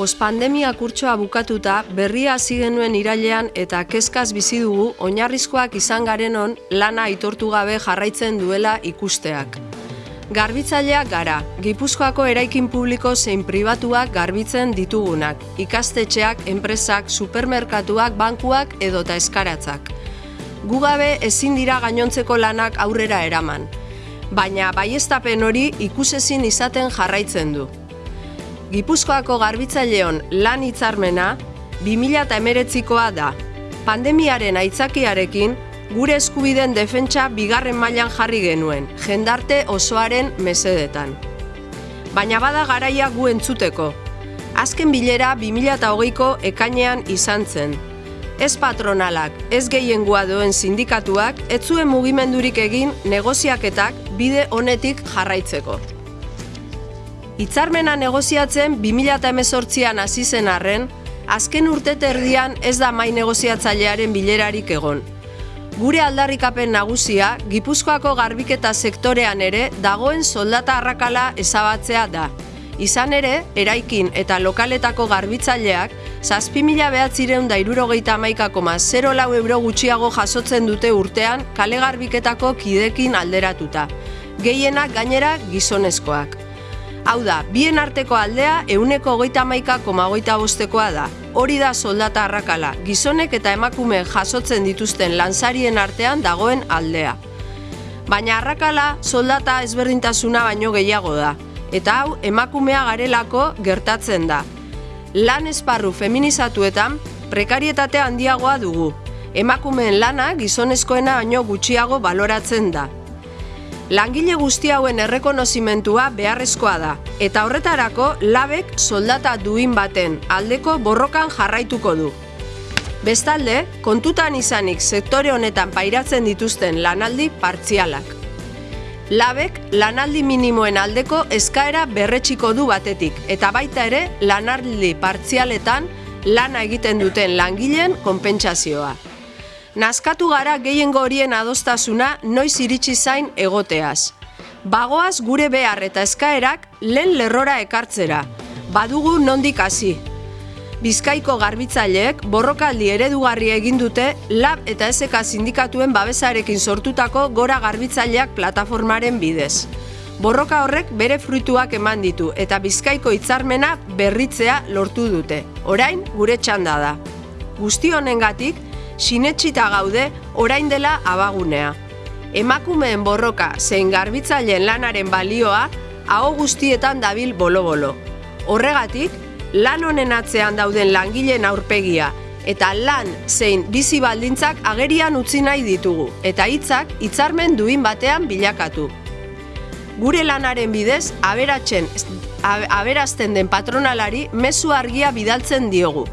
Pospandemia kurtsoa bukatuta berria hasi genuen irailean eta kezkaz bizi dugu oinarrizkoak izan garenon lana aitortu gabe jarraitzen duela ikusteak. Garbitzaileak gara, Gipuzkoako eraikin publiko zein pribatuak garbitzen ditugunak, ikastetxeak, enpresak, supermerkatuak, bankuak edota eskaratzak. Gu gabe ezin dira gainontzeko lanak aurrera eraman, baina baiestapen hori ikusezin izaten jarraitzen du. Gipuzkoako garbitzaileon lan hitzarmena 2019koa da. Pandemiaren aitzakiarekin gure eskubiden defentsa bigarren mailan jarri genuen, jendarte osoaren mesedetan. Baina bada garaia gu entzuteko. Azken bilera 2008ko ekainean izan zen. Ez patronalak, ez gehiengoa duen sindikatuak, ez zuen mugimendurik egin negoziaketak bide honetik jarraitzeko. Hitzarmena negoziatzen 2018an hasi zen arren, azken urte terdian ez da mai negoziatzailearen bilerarik egon. Gure aldarrikapen nagusia, Gipuzkoako garbiketa sektorean ere dagoen soldata arrakala ezabatzea da. Izan ere, eraikin eta lokaletako garbitzaileak, zazpi mila behatzireun da irurogeita amaikakoma 0 lau euro gutxiago jasotzen dute urtean kale garbiketako kidekin alderatuta. Gehienak gainera gizonezkoak. Hau da, bien arteko aldea euneko goita maika koma bostekoa da. Hori da soldata arrakala, gizonek eta emakume jasotzen dituzten lansarien artean dagoen aldea. Baina arrakala soldata ezberdintasuna baino gehiago da. Eta hau emakumea garelako gertatzen da. Lan esparru feminizatuetan prekarietate handiagoa dugu. Emakumeen lana gizonezkoena baino gutxiago baloratzen da. Langile guzti hauen errekonozimentua beharrezkoa da, eta horretarako labek soldata duin baten aldeko borrokan jarraituko du. Bestalde, kontutan izanik sektore honetan pairatzen dituzten lanaldi partzialak. Labek lanaldi minimoen aldeko eskaera berretxiko du batetik, eta baita ere lanaldi partzialetan lana egiten duten langileen konpentsazioa. Nazkatu gara gehiengo horien adostasuna noiz iritsi zain egoteaz. Bagoaz gure behar eta eskaerak lehen lerrora ekartzera. Badugu nondik hasi. Bizkaiko garbitzaileek borrokaldi eredugarri egin dute lab eta SK sindikatuen babesarekin sortutako gora garbitzaileak plataformaren bidez. Borroka horrek bere fruituak eman ditu eta Bizkaiko hitzarmena berritzea lortu dute. Orain gure txanda da. Guzti honengatik, sinetxita gaude orain dela abagunea. Emakumeen borroka zein garbitzaileen lanaren balioa hau guztietan dabil bolo-bolo. Horregatik, lan honen atzean dauden langileen aurpegia eta lan zein bizi baldintzak agerian utzi nahi ditugu eta hitzak hitzarmen duin batean bilakatu. Gure lanaren bidez, aberatzen, aberazten den patronalari mezu argia bidaltzen diogu,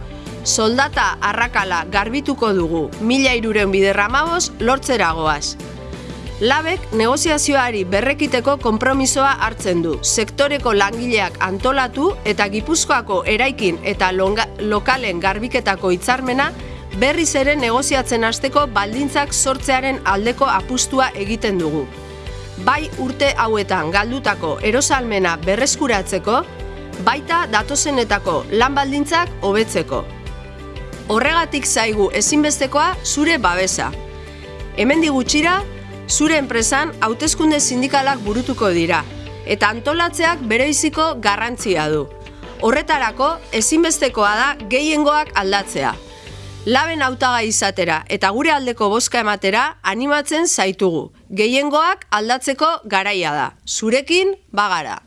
soldata arrakala garbituko dugu mila iruren biderramaboz lortzeragoaz. Labek negoziazioari berrekiteko konpromisoa hartzen du, sektoreko langileak antolatu eta gipuzkoako eraikin eta lokalen garbiketako hitzarmena berriz ere negoziatzen hasteko baldintzak sortzearen aldeko apustua egiten dugu. Bai urte hauetan galdutako erosalmena berreskuratzeko, baita datozenetako lan baldintzak hobetzeko. Horregatik zaigu ezinbestekoa zure babesa. Hemen digutxira, zure enpresan hautezkunde sindikalak burutuko dira, eta antolatzeak bereiziko garrantzia du. Horretarako, ezinbestekoa da gehiengoak aldatzea. Laben hautaga izatera eta gure aldeko boska ematera animatzen zaitugu. Gehiengoak aldatzeko garaia da. Zurekin bagara.